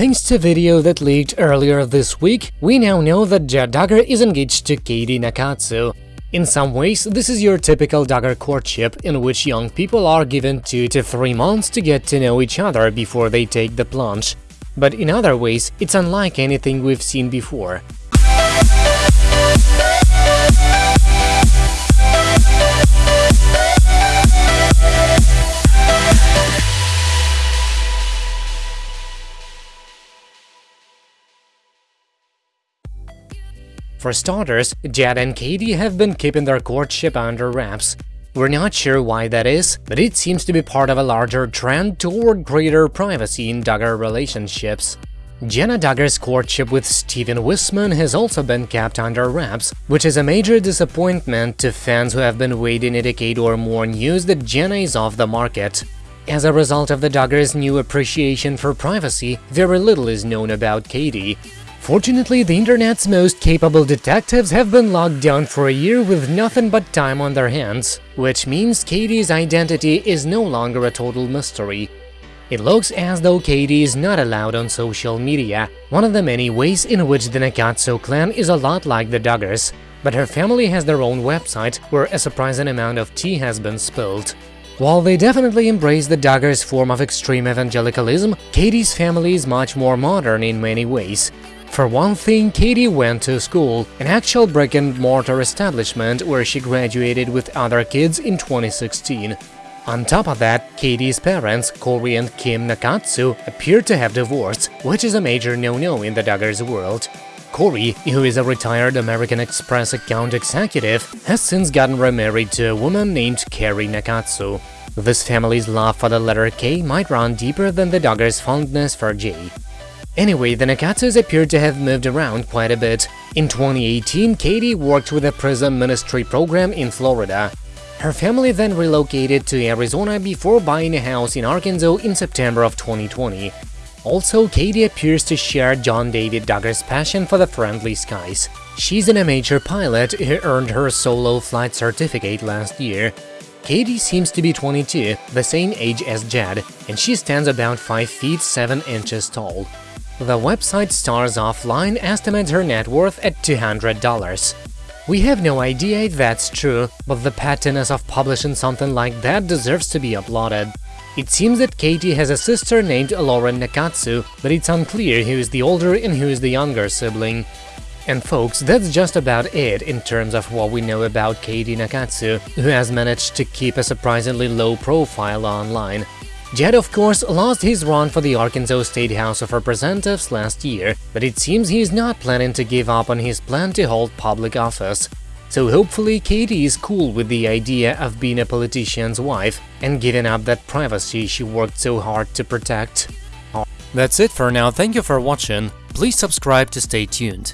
Thanks to video that leaked earlier this week, we now know that Jed Duggar is engaged to Katey Nakatsu. In some ways, this is your typical Duggar courtship, in which young people are given 2 to 3 months to get to know each other before they take the plunge. But in other ways, it's unlike anything we've seen before. For starters, Jed and Katey have been keeping their courtship under wraps. We're not sure why that is, but it seems to be part of a larger trend toward greater privacy in Duggar relationships. Jana Duggar's courtship with Stephen Wissmann has also been kept under wraps, which is a major disappointment to fans who have been waiting a decade or more news that Jana is off the market. As a result of the Duggars' new appreciation for privacy, very little is known about Katey. Fortunately, the internet's most capable detectives have been locked down for a year with nothing but time on their hands, which means Katey's identity is no longer a total mystery. It looks as though Katey is not allowed on social media, one of the many ways in which the Nakatsu clan is a lot like the Duggars, but her family has their own website where a surprising amount of tea has been spilled. While they definitely embrace the Duggars' form of extreme evangelicalism, Katey's family is much more modern in many ways. For one thing, Katey went to school, an actual brick-and-mortar establishment where she graduated with other kids in 2016. On top of that, Katey's parents, Corey and Kim Nakatsu, appear to have divorced, which is a major no-no in the Duggars world. Corey, who is a retired American Express account executive, has since gotten remarried to a woman named Carrie Nakatsu. This family's love for the letter K might run deeper than the Duggars' fondness for J. Anyway, the Nakatsus appear to have moved around quite a bit. In 2018, Katey worked with a prison ministry program in Florida. Her family then relocated to Arizona before buying a house in Arkansas in September of 2020. Also, Katey appears to share John David Duggar's passion for the friendly skies. She's an amateur pilot who earned her solo flight certificate last year. Katey seems to be 22, the same age as Jed, and she stands about 5 feet 7 inches tall. The website Stars Offline estimates her net worth at $200. We have no idea if that's true, but the pettiness of publishing something like that deserves to be applauded. It seems that Katey has a sister named Lauren Nakatsu, but it's unclear who is the older and who is the younger sibling. And folks, that's just about it in terms of what we know about Katey Nakatsu, who has managed to keep a surprisingly low profile online. Jed, of course, lost his run for the Arkansas State House of Representatives last year, but it seems he's not planning to give up on his plan to hold public office. So hopefully Katey is cool with the idea of being a politician's wife and giving up that privacy she worked so hard to protect. That's it for now, thank you for watching, please subscribe to stay tuned.